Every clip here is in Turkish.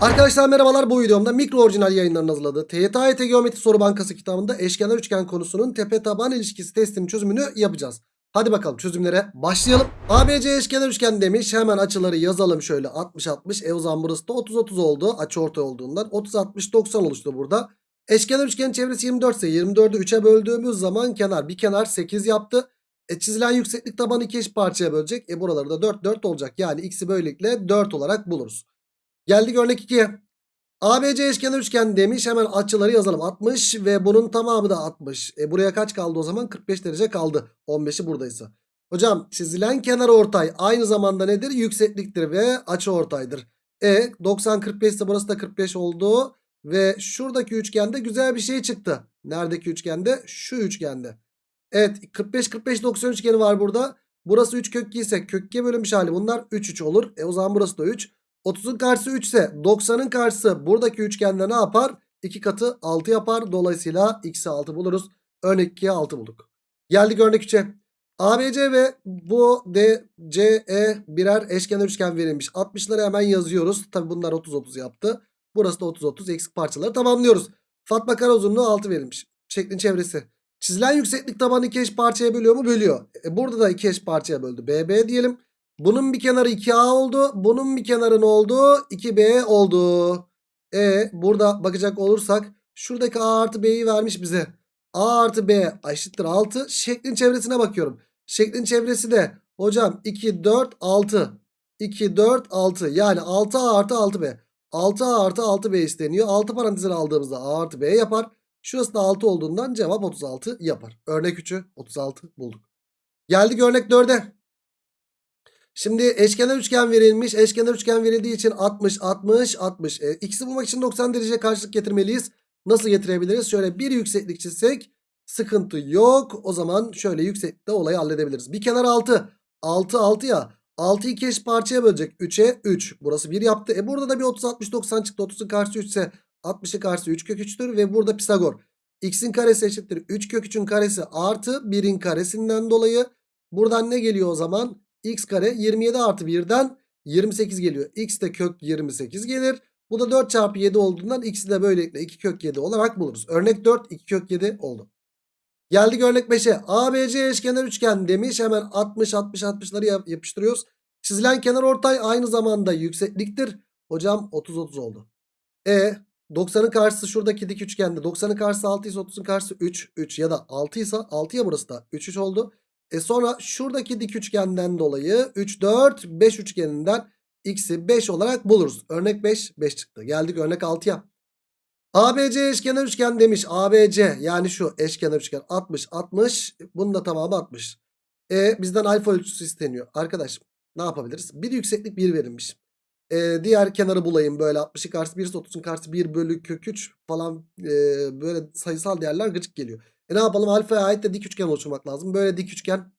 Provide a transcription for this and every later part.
Arkadaşlar merhabalar bu videomda mikro orijinal yayınlarının hazırladığı TYT Geometri Soru Bankası kitabında eşkenar üçgen konusunun tepe taban ilişkisi testinin çözümünü yapacağız. Hadi bakalım çözümlere başlayalım. ABC eşkenar üçgen demiş. Hemen açıları yazalım şöyle 60 60. E o zaman burası da 30 30 oldu. Açı ortay olduğundan 30 60 90 oluştu burada. Eşkenar üçgenin çevresi 24 ise 24'ü 3'e böldüğümüz zaman kenar bir kenar 8 yaptı. E çizilen yükseklik tabanı iki eş parçaya bölecek. E buraları da 4 4 olacak. Yani x'i böylelikle 4 olarak buluruz. Geldik örnek 2'ye. ABC eşkenar üçgen demiş. Hemen açıları yazalım. 60 ve bunun tamamı da 60. E buraya kaç kaldı o zaman? 45 derece kaldı. 15'i buradaysa. Hocam çizilen kenar ortay aynı zamanda nedir? Yüksekliktir ve açı ortaydır. E 90 45 ise burası da 45 oldu. Ve şuradaki üçgende güzel bir şey çıktı. Neredeki üçgende? Şu üçgende. Evet 45 45 90 üçgeni var burada. Burası 3 kök 2 ise kök 2'ye bölünmüş hali bunlar 3 3 olur. E o zaman burası da 3. 30'un karşısı 3 ise 90'ın karşısı buradaki üçgende ne yapar? 2 katı 6 yapar. Dolayısıyla x'i 6 buluruz. Örnek 2'ye 6 bulduk. Geldik örnek 3'e. ABC ve bu DCE birer eşkenar üçgen verilmiş. 60'ları hemen yazıyoruz. Tabi bunlar 30-30 yaptı. Burası da 30-30 eksik parçaları tamamlıyoruz. Fatma kare uzunluğu 6 verilmiş. Şeklin çevresi. Çizilen yükseklik tabanı iki eş parçaya bölüyor mu? Bölüyor. E burada da iki eş parçaya böldü. BB diyelim. Bunun bir kenarı 2A oldu. Bunun bir kenarı ne oldu? 2B oldu. E burada bakacak olursak şuradaki A artı B'yi vermiş bize. A artı B eşittir 6. Şeklin çevresine bakıyorum. Şeklin çevresi de hocam 2, 4, 6. 2, 4, 6. Yani 6A artı 6B. 6A artı 6B isteniyor. 6 parantezine aldığımızda A artı B yapar. Şurası da 6 olduğundan cevap 36 yapar. Örnek 3'ü 36 bulduk. Geldik örnek 4'e. Şimdi eşkenar üçgen verilmiş. Eşkenar üçgen verildiği için 60, 60, 60. E, x'i bulmak için 90 derece karşılık getirmeliyiz. Nasıl getirebiliriz? Şöyle bir yükseklik çizsek sıkıntı yok. O zaman şöyle yükseklikte olayı halledebiliriz. Bir kenar 6. 6, 6 ya. 6'yı iki parçaya bölecek. 3'e 3. Burası 1 yaptı. E burada da bir 30, 60, 90 çıktı. 30'un karşısı 3 ise 60'ın karşısı 3 kök 3'tür. Ve burada Pisagor. X'in karesi eşittir. 3 kök 3'ün karesi artı 1'in karesinden dolayı. Buradan ne geliyor o zaman? X kare 27 artı 1'den 28 geliyor. x de kök 28 gelir. Bu da 4 çarpı 7 olduğundan x'i de böylelikle 2 kök 7 olarak buluruz. Örnek 4 2 kök 7 oldu. Geldik örnek 5'e. ABC eşkenar üçgen demiş. Hemen 60 60 60'ları yap- yapıştırıyoruz. Çizilen kenar ortay aynı zamanda yüksekliktir. Hocam 30 30 oldu. E 90'ın karşısı şuradaki dik üçgende. 90'ın karşısı 6 ise 30'un karşısı 3 3 ya da 6 ise 6 ya burası da 3 3 oldu. E sonra şuradaki dik üçgenden dolayı 3 4 5 üçgeninden x'i 5 olarak buluruz. Örnek 5 5 çıktı. Geldik örnek 6'ya. ABC eşkenar üçgen demiş. ABC yani şu eşkenar üçgen 60 60 bunun da tamamı 60. E bizden alfa ölçüsü isteniyor. Arkadaş ne yapabiliriz? Bir yükseklik 1 verilmiş. E, diğer kenarı bulayım böyle 60'ın karşısı 1 30'un karşısı 1 bölü kök 3 falan e, böyle sayısal değerler gıcık geliyor. E ne yapalım alfaya ait de dik üçgen oluşturmak lazım. Böyle dik üçgen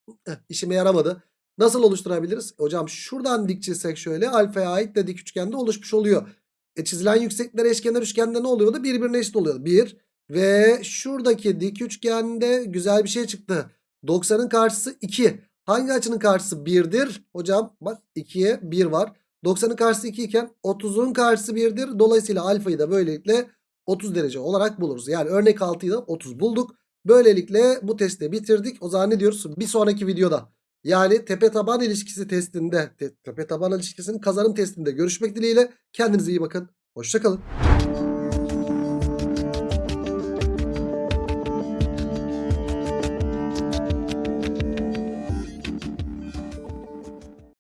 işime yaramadı. Nasıl oluşturabiliriz? Hocam şuradan dik çizsek şöyle alfaya ait de dik üçgende oluşmuş oluyor. E çizilen yükseklikler eşkenar üçgende ne oluyordu? Birbirine eşit oluyordu. 1 ve şuradaki dik üçgende güzel bir şey çıktı. 90'ın karşısı 2. Hangi açının karşısı 1'dir? Hocam bak 2'ye 1 var. 90'ın karşısı 2 iken 30'un karşısı 1'dir. Dolayısıyla alfayı da böylelikle 30 derece olarak buluruz. Yani örnek 6'yı da 30 bulduk. Böylelikle bu testi bitirdik. O zaman ne diyoruz? Bir sonraki videoda yani tepe taban ilişkisi testinde te- tepe taban ilişkisinin kazanım testinde görüşmek dileğiyle. Kendinize iyi bakın. Hoşçakalın.